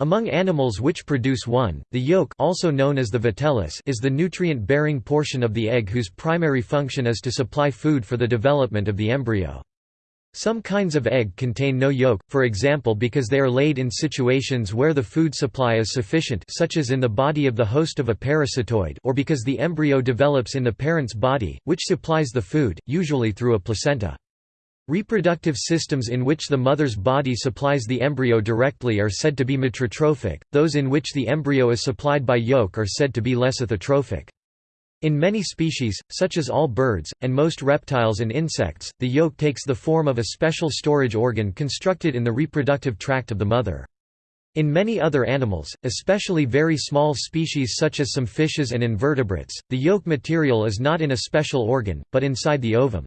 Among animals which produce one, the yolk also known as the vitellus is the nutrient-bearing portion of the egg whose primary function is to supply food for the development of the embryo. Some kinds of egg contain no yolk, for example because they are laid in situations where the food supply is sufficient such as in the body of the host of a parasitoid or because the embryo develops in the parent's body, which supplies the food, usually through a placenta. Reproductive systems in which the mother's body supplies the embryo directly are said to be matrotrophic, those in which the embryo is supplied by yolk are said to be lecithotrophic. In many species, such as all birds, and most reptiles and insects, the yolk takes the form of a special storage organ constructed in the reproductive tract of the mother. In many other animals, especially very small species such as some fishes and invertebrates, the yolk material is not in a special organ, but inside the ovum.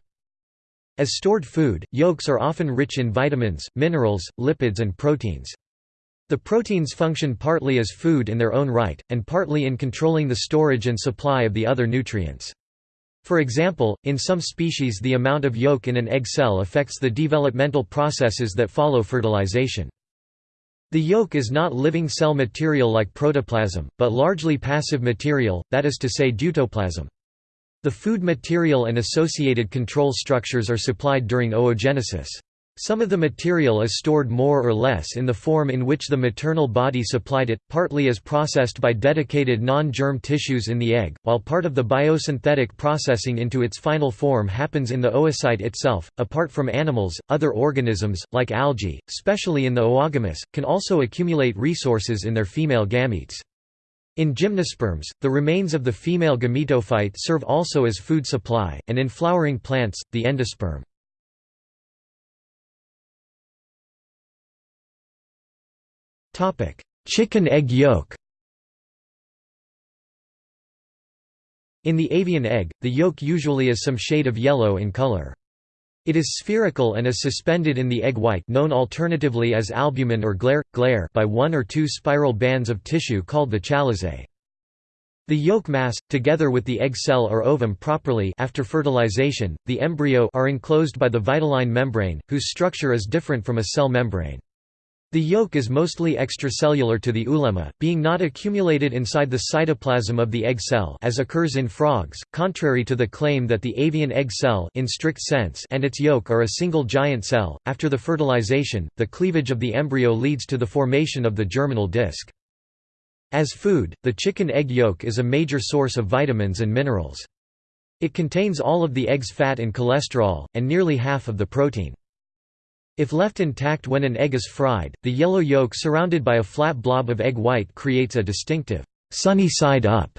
As stored food, yolks are often rich in vitamins, minerals, lipids and proteins. The proteins function partly as food in their own right, and partly in controlling the storage and supply of the other nutrients. For example, in some species the amount of yolk in an egg cell affects the developmental processes that follow fertilization. The yolk is not living cell material like protoplasm, but largely passive material, that is to say deutoplasm. The food material and associated control structures are supplied during oogenesis. Some of the material is stored more or less in the form in which the maternal body supplied it, partly as processed by dedicated non-germ tissues in the egg, while part of the biosynthetic processing into its final form happens in the oocyte itself. Apart from animals, other organisms, like algae, especially in the oogamous, can also accumulate resources in their female gametes. In gymnosperms, the remains of the female gametophyte serve also as food supply, and in flowering plants, the endosperm. Chicken egg yolk In the avian egg, the yolk usually is some shade of yellow in color. It is spherical and is suspended in the egg white known alternatively as albumen or glaire, glaire by one or two spiral bands of tissue called the chalazae. The yolk mass, together with the egg cell or ovum properly after fertilization, the embryo are enclosed by the vitelline membrane, whose structure is different from a cell membrane. The yolk is mostly extracellular to the oolemma, being not accumulated inside the cytoplasm of the egg cell as occurs in frogs, contrary to the claim that the avian egg cell in strict sense and its yolk are a single giant cell. After the fertilization, the cleavage of the embryo leads to the formation of the germinal disc. As food, the chicken egg yolk is a major source of vitamins and minerals. It contains all of the egg's fat and cholesterol, and nearly half of the protein. If left intact when an egg is fried, the yellow yolk surrounded by a flat blob of egg white creates a distinctive, sunny side up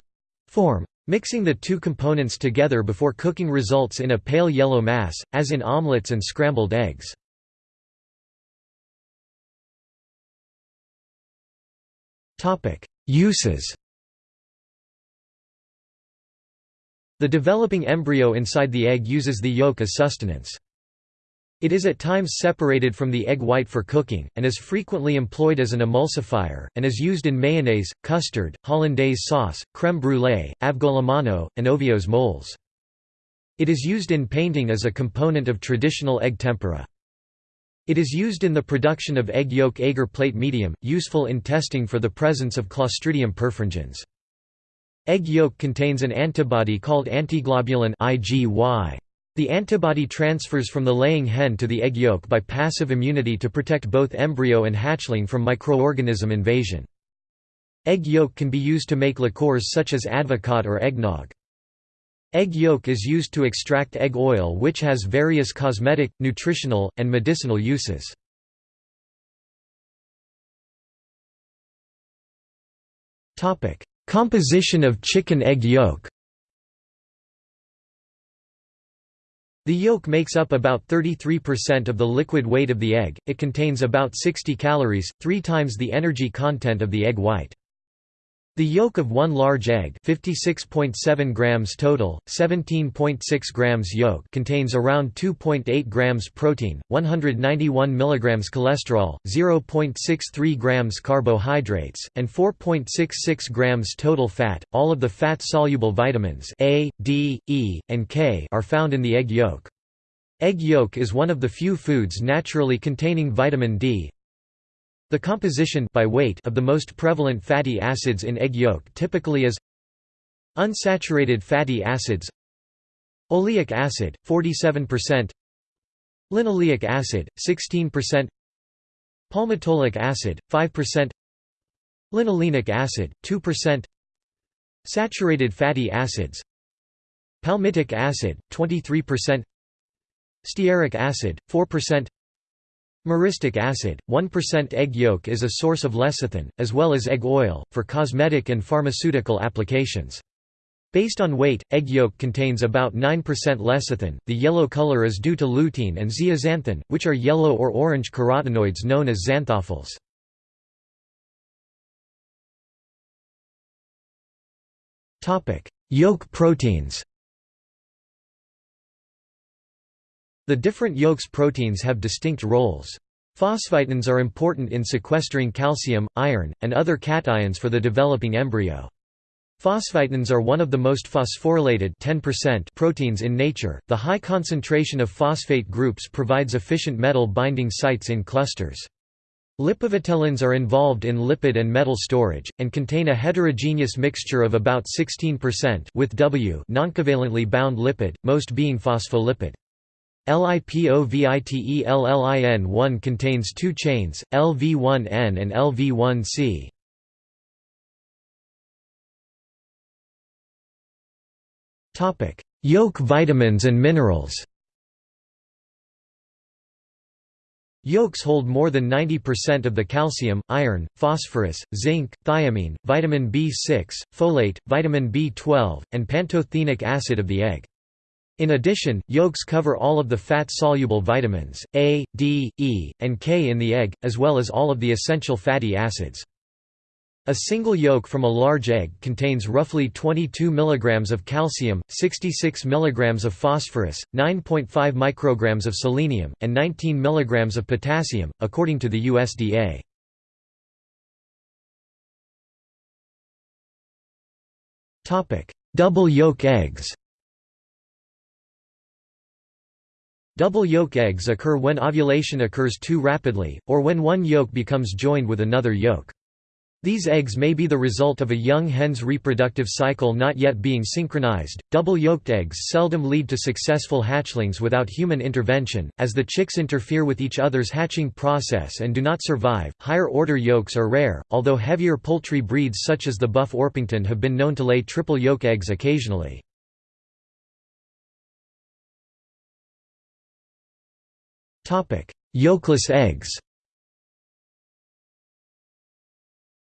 form. Mixing the two components together before cooking results in a pale yellow mass, as in omelets and scrambled eggs. Uses The developing embryo inside the egg uses the yolk as sustenance. It is at times separated from the egg white for cooking, and is frequently employed as an emulsifier, and is used in mayonnaise, custard, hollandaise sauce, crème brûlée, avgolemono, and ovos moles. It is used in painting as a component of traditional egg tempera. It is used in the production of egg yolk agar plate medium, useful in testing for the presence of Clostridium perfringens. Egg yolk contains an antibody called antiglobulin IgY. The antibody transfers from the laying hen to the egg yolk by passive immunity to protect both embryo and hatchling from microorganism invasion. Egg yolk can be used to make liqueurs such as advocaat or eggnog. Egg yolk is used to extract egg oil which has various cosmetic, nutritional, and medicinal uses. Composition of chicken egg yolk The yolk makes up about 33% of the liquid weight of the egg, it contains about 60 calories, three times the energy content of the egg white. The yolk of one large egg 56.7 grams total, 17.6 grams yolk contains around 2.8 grams protein, 191 mg cholesterol, 0.63 grams carbohydrates, and 4.66 grams total fat. All of the fat-soluble vitamins A, D, E, and K are found in the egg yolk. Egg yolk is one of the few foods naturally containing vitamin D, The composition by weight of the most prevalent fatty acids in egg yolk typically is unsaturated fatty acids oleic acid 47% linoleic acid 16% palmitoleic acid 5% linolenic acid 2% saturated fatty acids palmitic acid 23% stearic acid 4% Myristic acid, 1% egg yolk is a source of lecithin, as well as egg oil, for cosmetic and pharmaceutical applications. Based on weight, egg yolk contains about 9% lecithin. The yellow color is due to lutein and zeaxanthin, which are yellow or orange carotenoids known as xanthophylls. Topic: Yolk proteins. The different yolks proteins have distinct roles. Phosvitins are important in sequestering calcium, iron, and other cations for the developing embryo. Phosvitins are one of the most phosphorylated 10% proteins in nature. The high concentration of phosphate groups provides efficient metal binding sites in clusters. Lipovitellins are involved in lipid and metal storage, and contain a heterogeneous mixture of about 16% with W noncovalently bound lipid, most being phospholipid. LIPOVITELLIN1 contains two chains, LV1N and LV1C. Yolk vitamins and minerals Yolks hold more than 90% of the calcium, iron, phosphorus, zinc, thiamine, vitamin B6, folate, vitamin B12, and pantothenic acid of the egg. In addition, yolks cover all of the fat-soluble vitamins, A, D, E, and K in the egg, as well as all of the essential fatty acids. A single yolk from a large egg contains roughly 22 mg of calcium, 66 mg of phosphorus, 9.5 micrograms of selenium, and 19 mg of potassium, according to the USDA. Double yolk eggs Double yolk eggs occur when ovulation occurs too rapidly, or when one yolk becomes joined with another yolk. These eggs may be the result of a young hen's reproductive cycle not yet being synchronized. Double yolked eggs seldom lead to successful hatchlings without human intervention, as the chicks interfere with each other's hatching process and do not survive. Higher order yolks are rare, although heavier poultry breeds such as the Buff Orpington have been known to lay triple yolk eggs occasionally. Yolkless eggs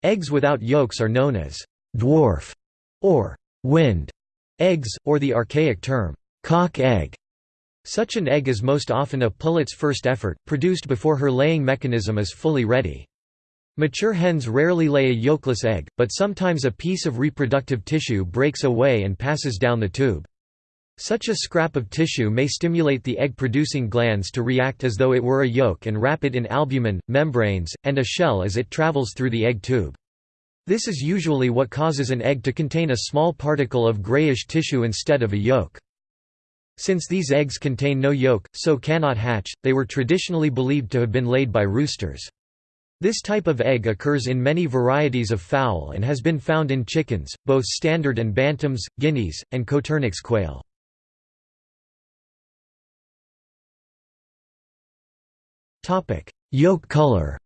Eggs without yolks are known as dwarf or wind eggs, or the archaic term cock egg. Such an egg is most often a pullet's first effort, produced before her laying mechanism is fully ready. Mature hens rarely lay a yolkless egg, but sometimes a piece of reproductive tissue breaks away and passes down the tube. Such a scrap of tissue may stimulate the egg-producing glands to react as though it were a yolk and wrap it in albumin, membranes, and a shell as it travels through the egg tube. This is usually what causes an egg to contain a small particle of grayish tissue instead of a yolk. Since these eggs contain no yolk, so cannot hatch, they were traditionally believed to have been laid by roosters. This type of egg occurs in many varieties of fowl and has been found in chickens, both standard and bantams, guineas, and Coturnix quail. Yolk color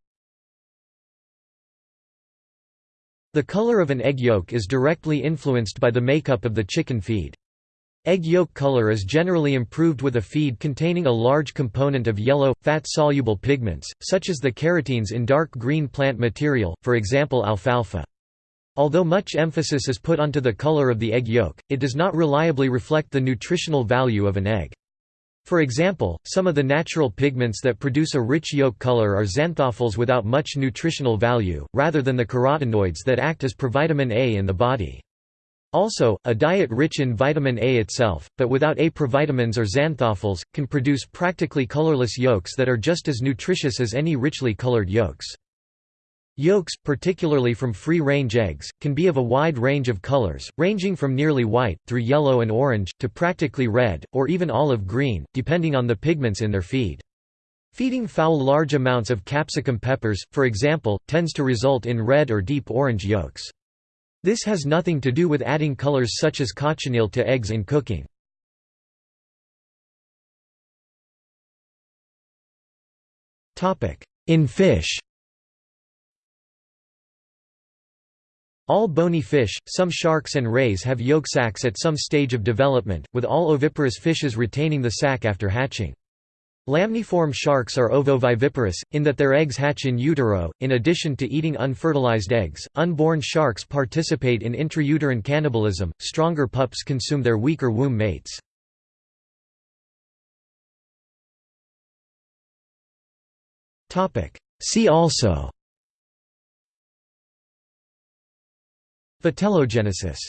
The color of an egg yolk is directly influenced by the makeup of the chicken feed. Egg yolk color is generally improved with a feed containing a large component of yellow, fat-soluble pigments, such as the carotenes in dark green plant material, for example alfalfa. Although much emphasis is put onto the color of the egg yolk, it does not reliably reflect the nutritional value of an egg. For example, some of the natural pigments that produce a rich yolk color are xanthophylls without much nutritional value, rather than the carotenoids that act as provitamin A in the body. Also, a diet rich in vitamin A itself, but without A provitamins or xanthophylls, can produce practically colorless yolks that are just as nutritious as any richly colored yolks. Yolks, particularly from free-range eggs, can be of a wide range of colors, ranging from nearly white, through yellow and orange, to practically red, or even olive green, depending on the pigments in their feed. Feeding fowl large amounts of capsicum peppers, for example, tends to result in red or deep orange yolks. This has nothing to do with adding colors such as cochineal to eggs in cooking. In fish All bony fish, some sharks and rays have yolk sacs at some stage of development, with all oviparous fishes retaining the sac after hatching. Lamniform sharks are ovoviviparous, in that their eggs hatch in utero. In addition to eating unfertilized eggs, unborn sharks participate in intrauterine cannibalism, stronger pups consume their weaker womb mates. See also Vitellogenesis